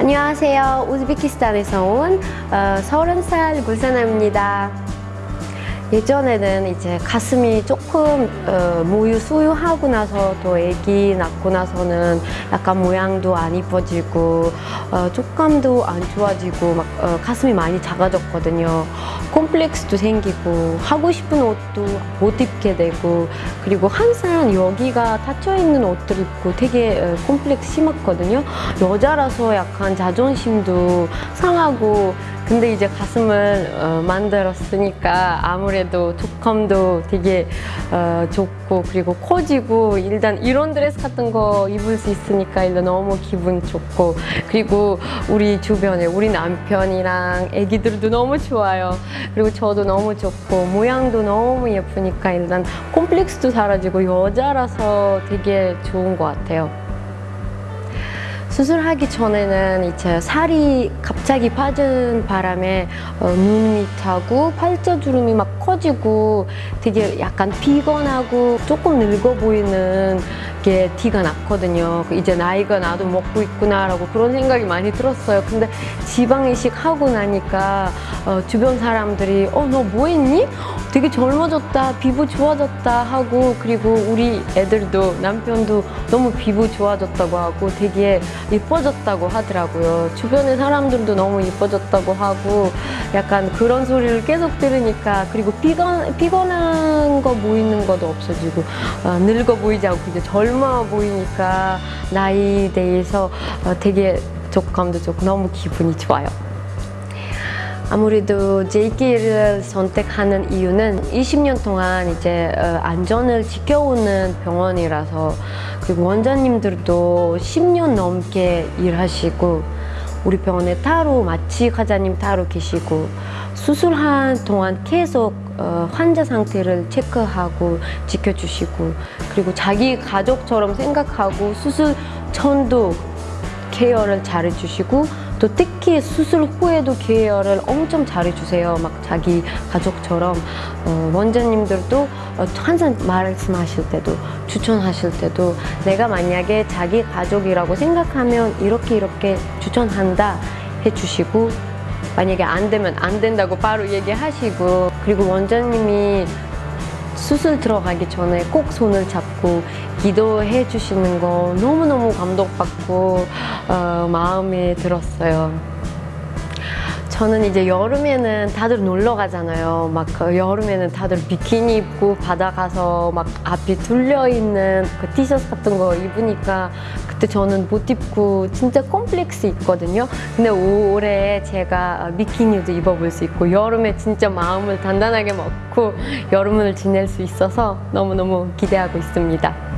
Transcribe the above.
안녕하세요. 우즈베키스탄에서 온 어, 30살 굴사나입니다. 예전에는 이제 가슴이 조금 어, 모유 수유하고 나서 또 아기 낳고 나서는 약간 모양도 안 이뻐지고 어, 촉감도 안 좋아지고 막 어, 가슴이 많이 작아졌거든요. 콤플렉스도 생기고 하고 싶은 옷도 못 입게 되고 그리고 항상 여기가 닫혀 있는 옷들 입고 되게 어, 콤플렉스 심했거든요. 여자라서 약간 자존심도 상하고 근데 이제 가슴을 어, 만들었으니까 아무래도 촉감도 되게 어, 좋고 그리고 커지고 일단 이런 드레스 같은 거 입을 수 있으니까 일단 너무 기분 좋고 그리고 우리 주변에 우리 남편이랑 애기들도 너무 좋아요. 그리고 저도 너무 좋고 모양도 너무 예쁘니까 일단 콤플렉스도 사라지고 여자라서 되게 좋은 것 같아요 수술하기 전에는 이제 살이 갑자기 빠진 바람에 어, 눈 밑하고 팔자주름이 막 커지고 되게 약간 피곤하고 조금 늙어 보이는 게 티가 났거든요. 이제 나이가 나도 먹고 있구나 라고 그런 생각이 많이 들었어요. 근데 지방이식 하고 나니까 어, 주변 사람들이 어 너 뭐 했니? 되게 젊어졌다, 피부 좋아졌다 하고 그리고 우리 애들도 남편도 너무 피부 좋아졌다고 하고 되게 예뻐졌다고 하더라고요. 주변의 사람들도 너무 예뻐졌다고 하고 약간 그런 소리를 계속 들으니까 그리고 피곤, 피곤한 거 보이는 것도 없어지고 어, 늙어 보이지 않고 이제 젊어 보이니까 나이 대해서 어, 되게 족감도 좋고 너무 기분이 좋아요. 아무래도 JK를 선택하는 이유는 20년 동안 이제 어, 안전을 지켜오는 병원이라서 그리고 원장님들도 10년 넘게 일하시고 우리 병원에 따로 마취 과장님 따로 계시고 수술한 동안 계속 어, 환자 상태를 체크하고 지켜주시고 그리고 자기 가족처럼 생각하고 수술 전도 케어를 잘해주시고 또 특히 수술 후에도 케어를 엄청 잘해주세요. 막 자기 가족처럼 어, 원장님들도 어, 항상 말씀하실 때도 추천하실 때도 내가 만약에 자기 가족이라고 생각하면 이렇게 이렇게 추천한다 해주시고 만약에 안 되면 안 된다고 바로 얘기하시고 그리고 원장님이 수술 들어가기 전에 꼭 손을 잡고 기도해 주시는 거 너무너무 감동받고 어, 마음에 들었어요. 저는 이제 여름에는 다들 놀러 가잖아요. 막그 여름에는 다들 비키니 입고 바다 가서 막 앞이 뚫려 있는 그 티셔츠 같은 거 입으니까 그때 저는 못 입고 진짜 콤플렉스 있거든요. 근데 올해 제가 비키니도 입어볼 수 있고 여름에 진짜 마음을 단단하게 먹고 여름을 지낼 수 있어서 너무너무 기대하고 있습니다.